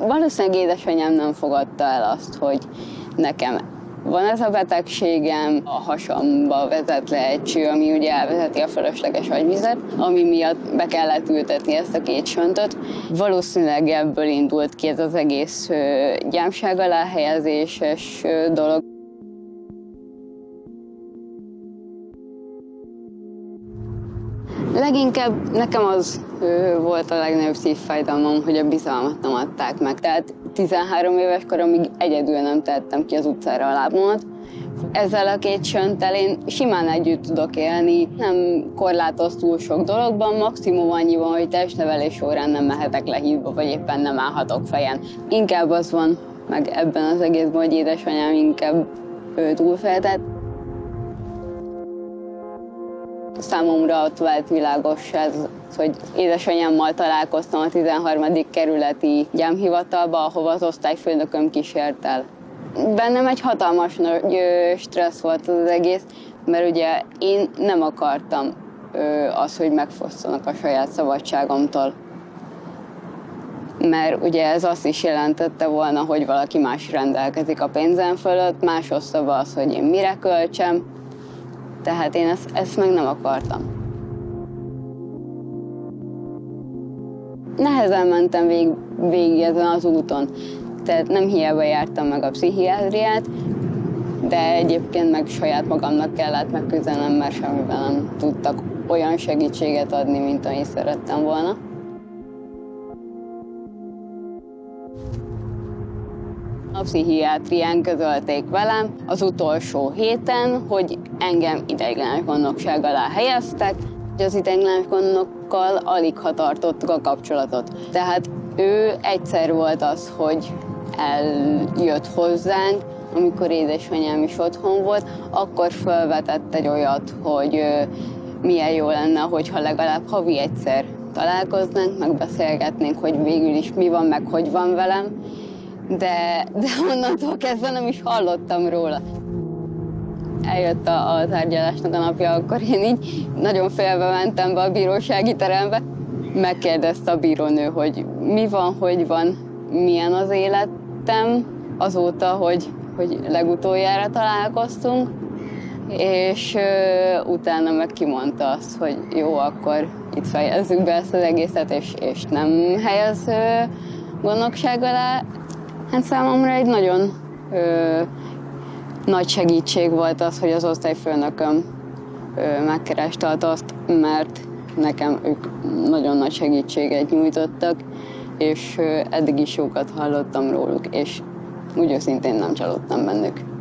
valószínűleg édesanyám nem fogadta el azt, hogy nekem van ez a betegségem, a hasamba vezet le egy cső, ami ugye elvezeti a fölösleges agyvizet, ami miatt be kellett ültetni ezt a két söntöt. Valószínűleg ebből indult ki ez az egész gyámság alá helyezéses dolog. Leginkább nekem az volt a legnagyobb szívfájdalmam, hogy a bizalmat nem adták meg. Tehát 13 éves koromig egyedül nem tettem ki az utcára a lábomat. Ezzel a két sönttel én simán együtt tudok élni, nem korlátoz túl sok dologban, maximum annyi van, hogy testnevelés órán nem mehetek le hídba, vagy éppen nem állhatok fejen. Inkább az van meg ebben az egészben, hogy édesanyám inkább túlfejtett. Számomra ott vált világos ez, hogy édesanyámmal találkoztam a 13. kerületi gyámhivatalba, ahova az osztályfőnököm kísért el. Bennem egy hatalmas stressz volt az egész, mert ugye én nem akartam az, hogy megfosszanak a saját szabadságomtól. Mert ugye ez azt is jelentette volna, hogy valaki más rendelkezik a pénzem fölött, más osztaba az, hogy én mire költsem, tehát én ezt, ezt meg nem akartam. Nehezen mentem vég, végig ezen az úton. Tehát nem hiába jártam meg a pszichiátriát, de egyébként meg saját magamnak kellett megküzdenem, mert semmiben nem tudtak olyan segítséget adni, mint amit szerettem volna. A pszichiátrián közölték velem az utolsó héten, hogy engem ideiglenes gondnokság alá helyeztek, hogy az ideiglenes gondnokkal alig ha tartottuk a kapcsolatot. Tehát ő egyszer volt az, hogy eljött hozzánk, amikor édesanyám is otthon volt, akkor felvetett egy olyat, hogy milyen jó lenne, hogyha legalább havi egyszer találkoznánk, megbeszélgetnénk, hogy végül is mi van, meg hogy van velem, de, de onnantól kezdve nem is hallottam róla. Eljött a, a tárgyalásnak a napja, akkor én így nagyon félve mentem be a bírósági terembe. Megkérdezte a bírónő, hogy mi van, hogy van, milyen az életem azóta, hogy, hogy legutoljára találkoztunk, és ö, utána meg kimondta azt, hogy jó, akkor itt fejezzük be ezt az egészet, és, és nem helyez ö, gondnokság alá. Hát számomra egy nagyon ö, nagy segítség volt az, hogy az osztályfőnököm ö, megkereste azt, mert nekem ők nagyon nagy segítséget nyújtottak, és ö, eddig is jókat hallottam róluk, és úgy őszintén nem csalódtam bennük.